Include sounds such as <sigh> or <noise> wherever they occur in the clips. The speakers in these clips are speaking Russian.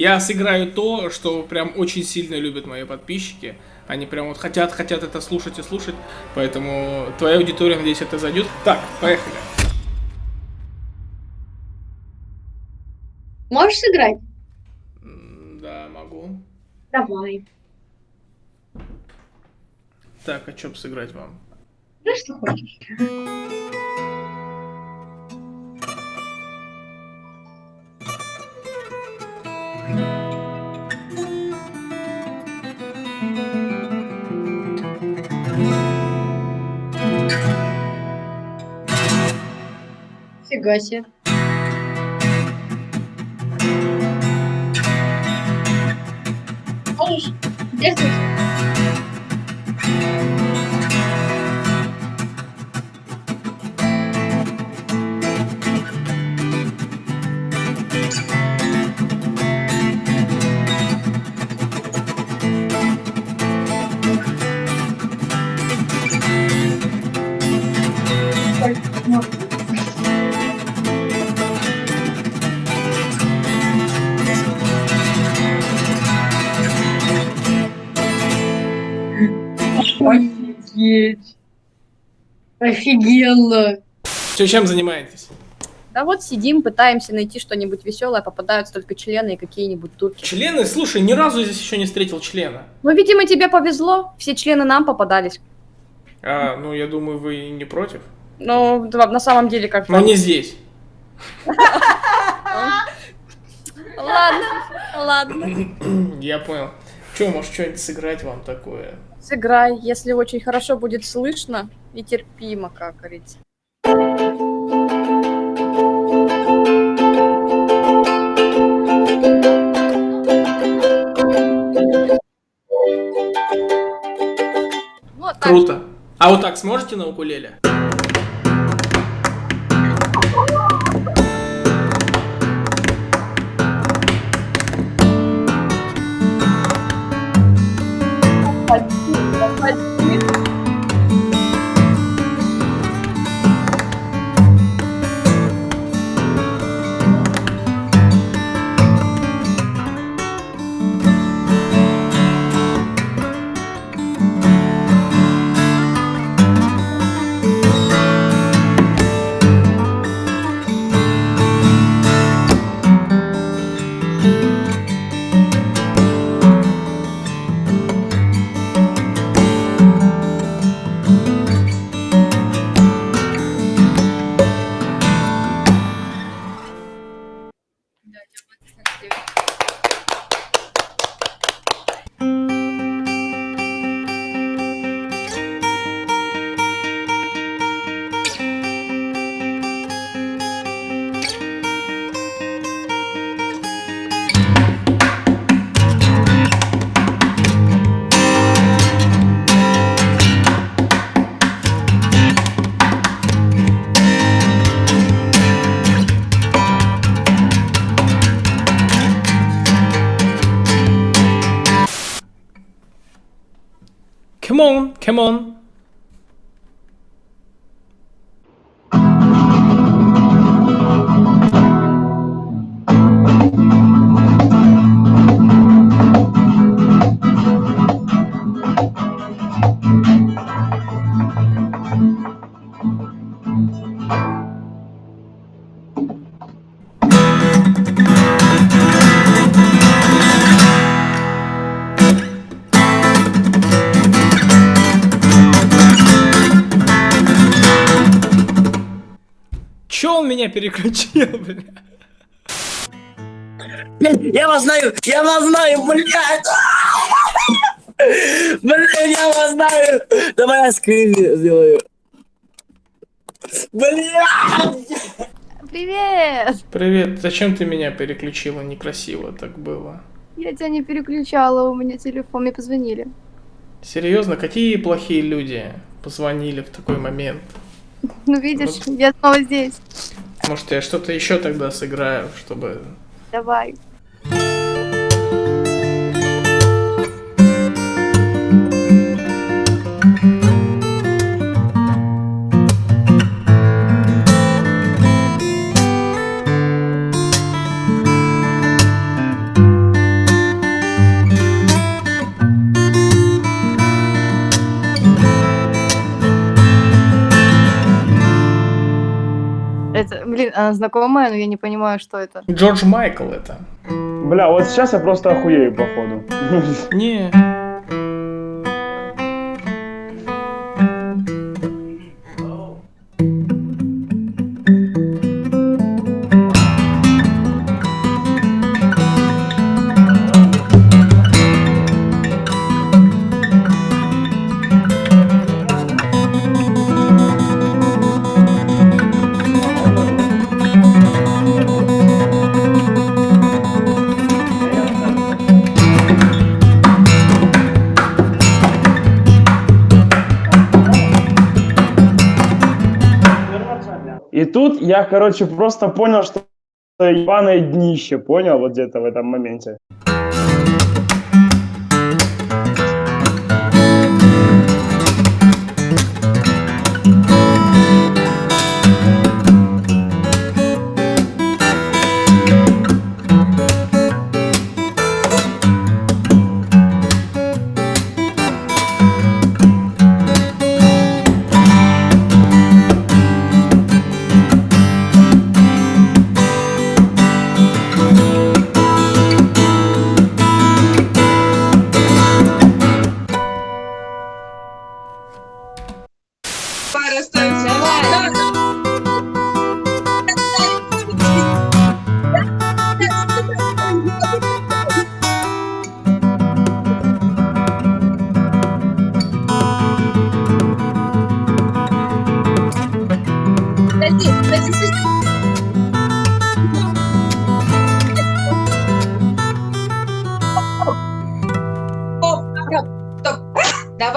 Я сыграю то, что прям очень сильно любят мои подписчики. Они прям вот хотят, хотят это слушать и слушать. Поэтому твоя аудитория, надеюсь, это зайдет. Так, поехали. Можешь сыграть? Да, могу. Давай. Так, а что сыграть вам? Да что хочешь. Фига себе. Можешь действовать? Офигенно. Че, чем занимаетесь? Да вот сидим, пытаемся найти что-нибудь веселое, попадаются только члены и какие-нибудь турки. Члены? Слушай, ни разу здесь еще не встретил члена. Ну, видимо, тебе повезло, все члены нам попадались. А, ну, я думаю, вы не против. Ну, на самом деле как-то... Но не здесь. <laughs> Ладно, ладно. <clears throat> Я понял. Че, может, что-нибудь сыграть вам такое? Сыграй, если очень хорошо будет слышно и терпимо, как говорится. Вот так. Круто. А вот так сможете на укулеле? Come on, come on. Переключил, бля? Блин, я вас знаю, я вас знаю, блядь! Блин, я вас знаю! Давай я скрин сделаю. Блядь! Привет! Привет, зачем ты меня переключила? Некрасиво так было. Я тебя не переключала, у меня телефон, мне позвонили. Серьезно, какие плохие люди позвонили в такой момент? Ну видишь, я снова здесь. Может, я что-то еще тогда сыграю, чтобы... Давай. Знакомая, но я не понимаю, что это. Джордж Майкл это. Бля, вот сейчас я просто охуею, походу. Не. Короче, просто понял, что ебаное днище, понял, вот где-то в этом моменте.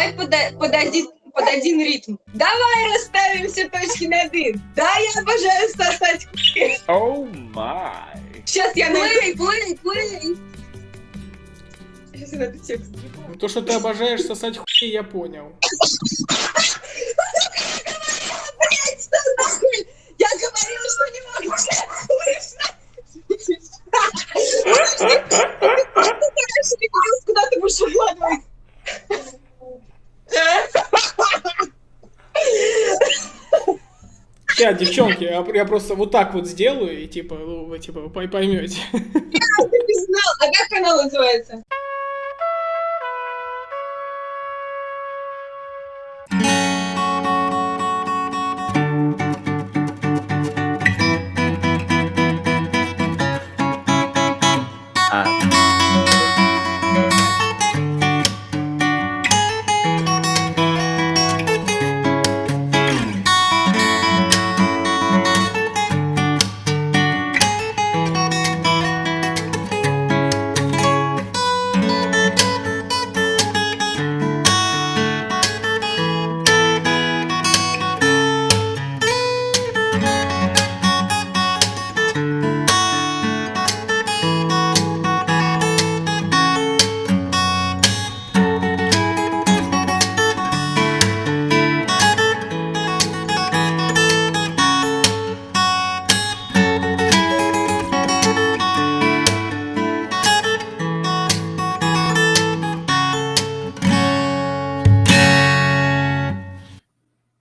Давай под, под, один, под один ритм. Давай расставим все точки над «и». Да, я обожаю сосать хуй. Оу май. Сейчас я найду. Плей, плей, Сейчас я найду текст. То, что ты обожаешь сосать хуй, я понял. Я говорила, что не могу слышно. Куда ты будешь укладывать? Сейчас, девчонки, я, я просто вот так вот сделаю, и типа, ну, вы типа вы поймете. Ты не знал. А как канал называется?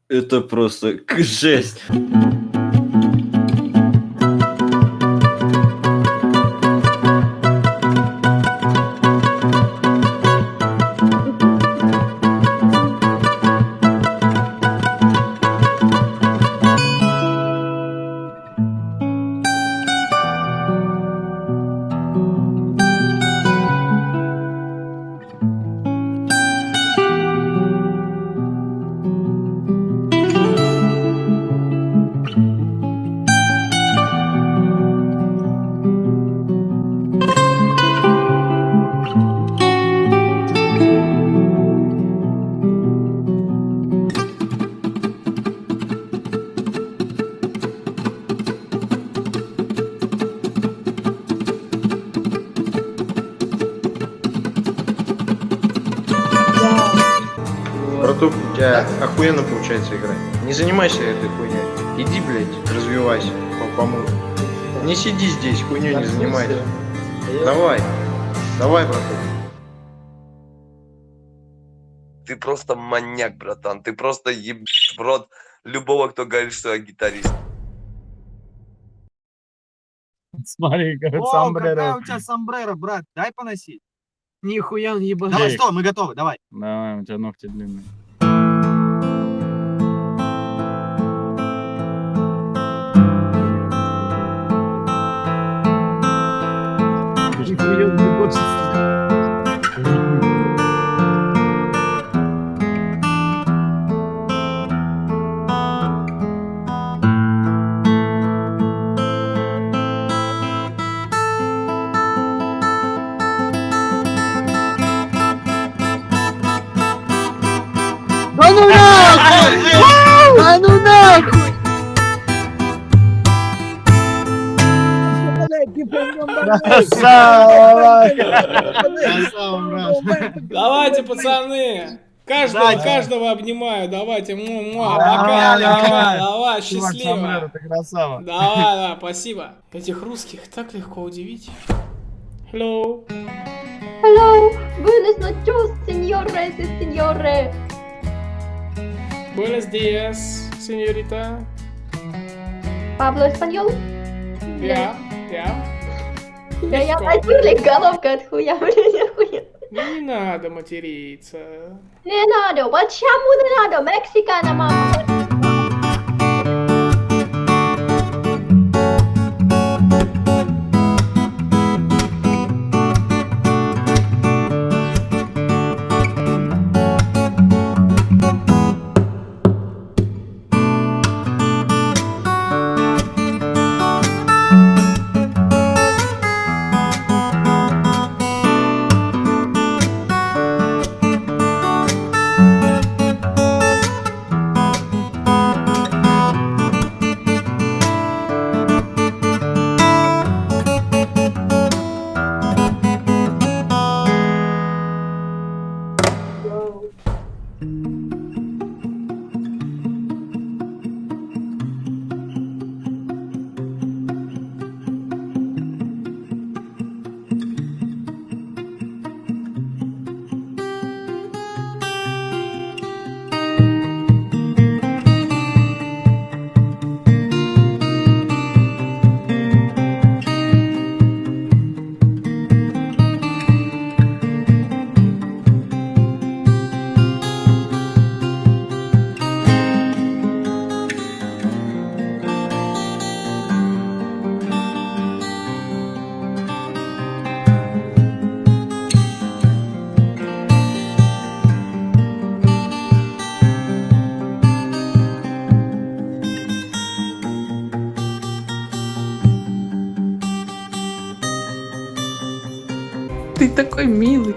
Это просто жесть. Братух, у тебя охуенно получается играть. Не занимайся этой хуйней. Иди, блядь, развивайся по помогу. Не сиди здесь, хуйней не занимайся. Давай, давай, братух. Ты просто маньяк, братан. Ты просто еб в рот любого, кто говорит, что я гитарист. Смотри, как О, какая у тебя сомбреро, брат, дай поносить. Нихуя он ебаный. Давай, стой, мы готовы, давай. Давай, у тебя ногти длинные. Нихуя он ебашится. Да Давайте, пацаны. Каждого, каждого обнимаю. Давайте. Му, му, Давай, пока, давай. пока. Давай, Чувак, счастливо. сомбреро, ты красава. Давай, да, спасибо. Этих русских так легко удивить. Hello. Hello, buenas noches, señores y señores. Buenos días, señorita. Пабло español? Я, я. Да я Легко. натюрли головка от хуя, <laughs> блин, хуя. Ну не надо материться. Не надо, почему не надо, мексикана, мама. Ты такой милый.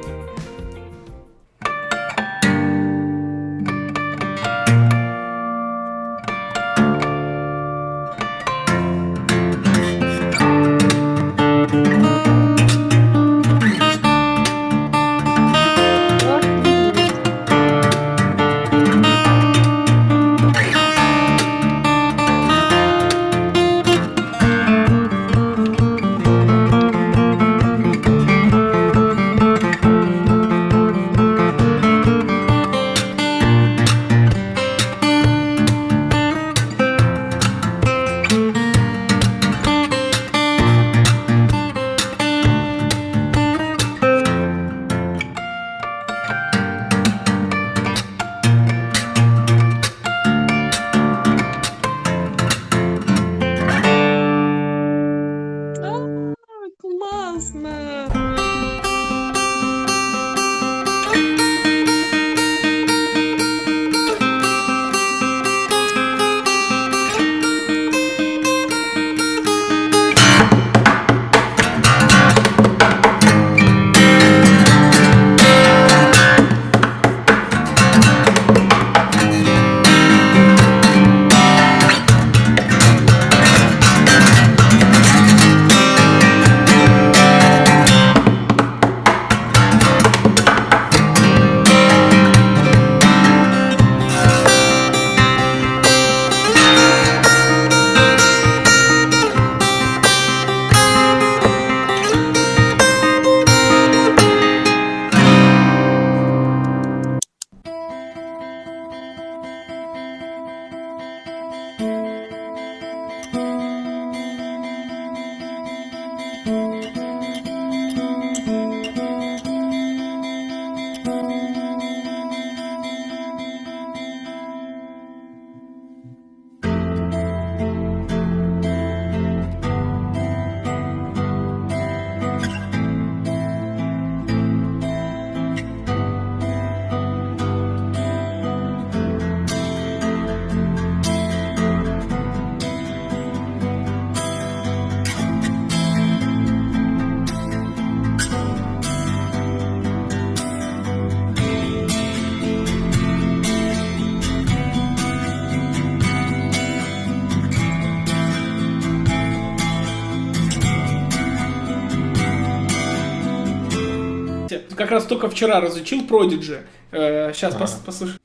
Раз только вчера разучил Prodigy. Э, сейчас пос- послушай.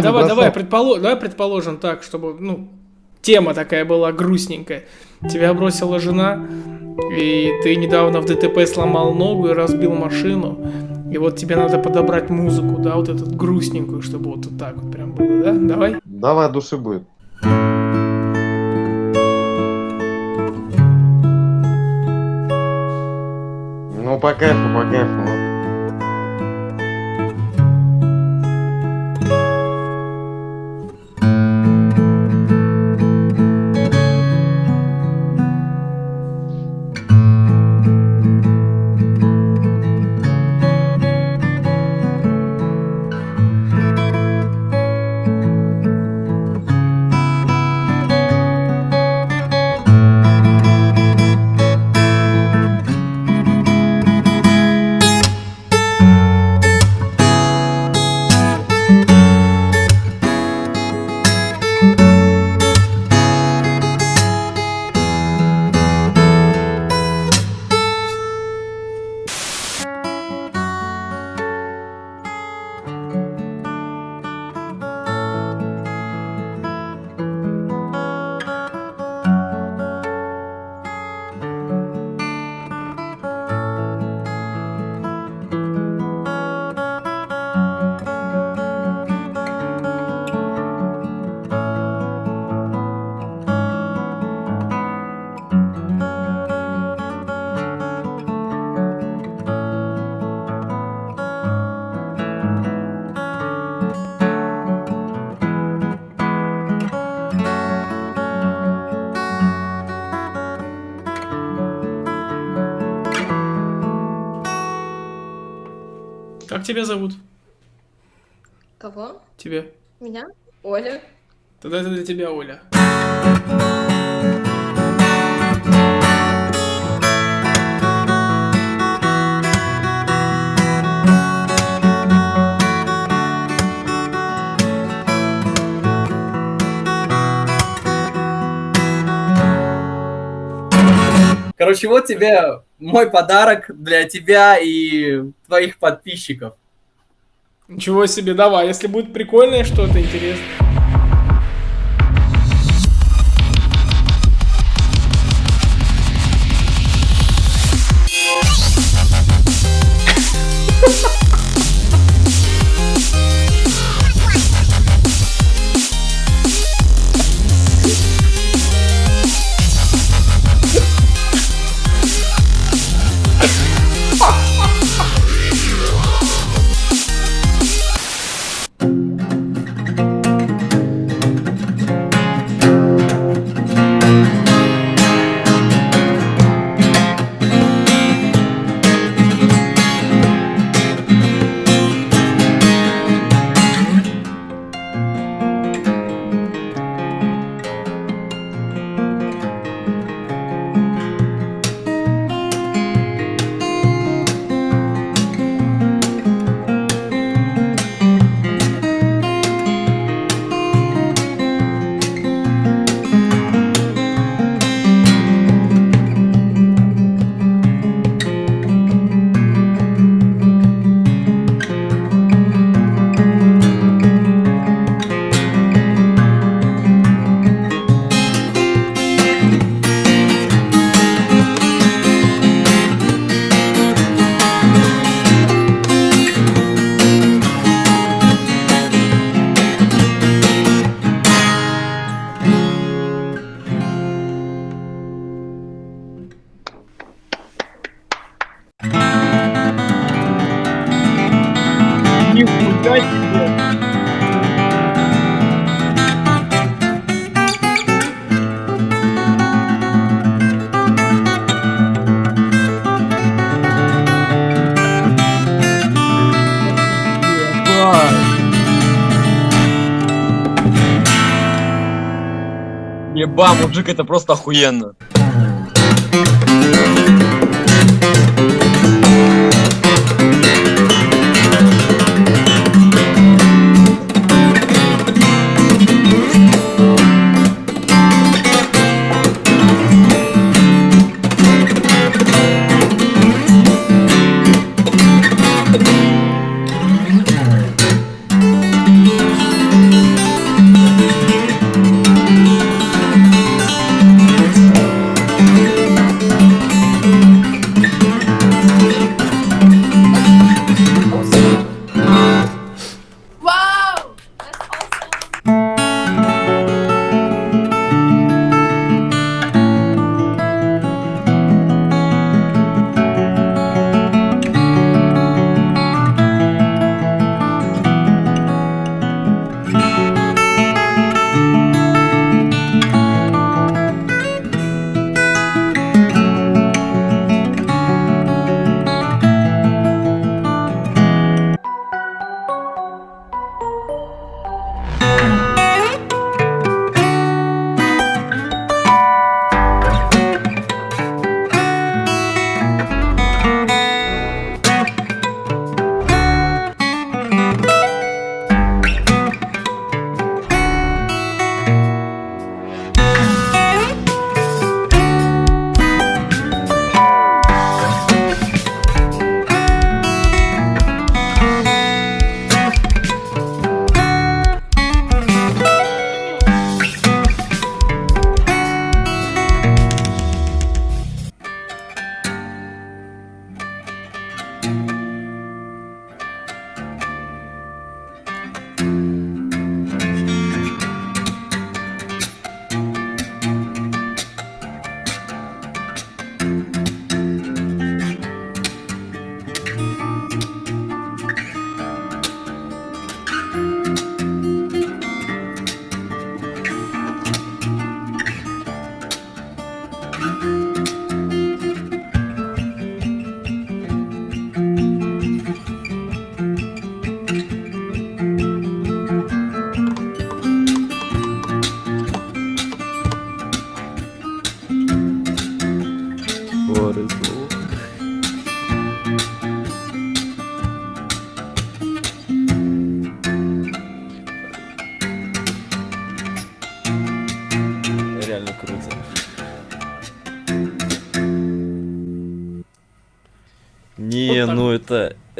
Давай, давай, давай, предполо- давай предположим так, чтобы, ну, тема такая была грустненькая. Тебя бросила жена, и ты недавно в ДТП сломал ногу и разбил машину. И вот тебе надо подобрать музыку, да, вот эту грустненькую, чтобы вот, так вот прям было, да? Давай. Давай, души будет. Ну, по кайфу, по кайфу. Как тебя зовут? Кого? Тебя. Меня? Оля. Тогда это для тебя, Оля. Короче, вот тебе мой подарок для тебя и твоих подписчиков. Ничего себе, давай, если будет прикольное что-то интересное. Мужик, это просто охуенно.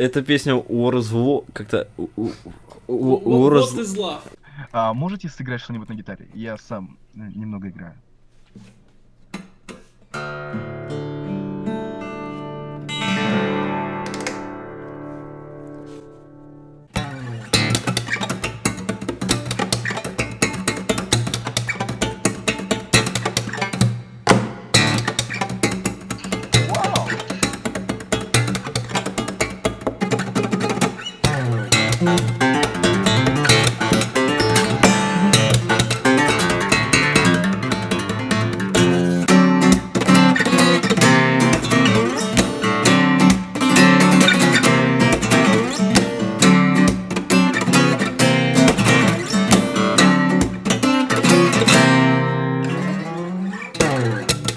Эта песня у Развло... Как-то... Раз- ты зла. А можете сыграть что-нибудь на гитаре? Я сам э, немного играю.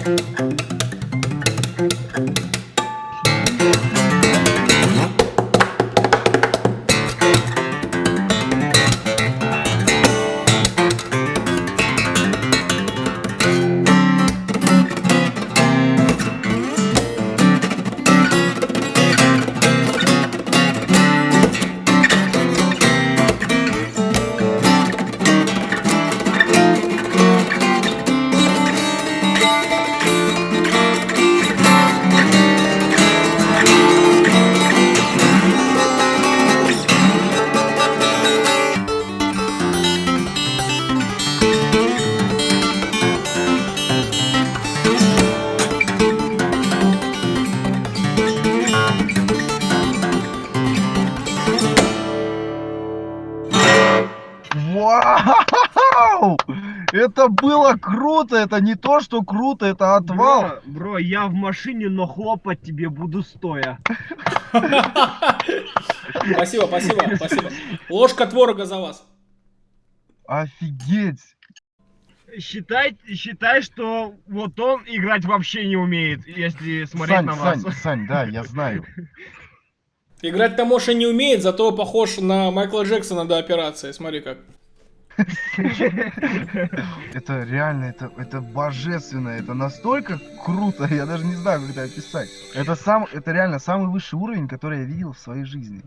Thank you. Вау! Это было круто! Это не то, что круто, это отвал! Бро, я в машине, но хлопать тебе буду стоя. Спасибо, спасибо, спасибо. Ложка творога за вас. Офигеть! считай, считай, что вот он играть вообще не умеет, если смотреть Сань, на вас. Сань, Сань, да, я знаю. Играть Тамоша не умеет, зато похож на Майкла Джексона до операции. Смотри как. Это реально, это, это божественно, это настолько круто, я даже не знаю, как это описать. Это сам, это реально самый высший уровень, который я видел в своей жизни.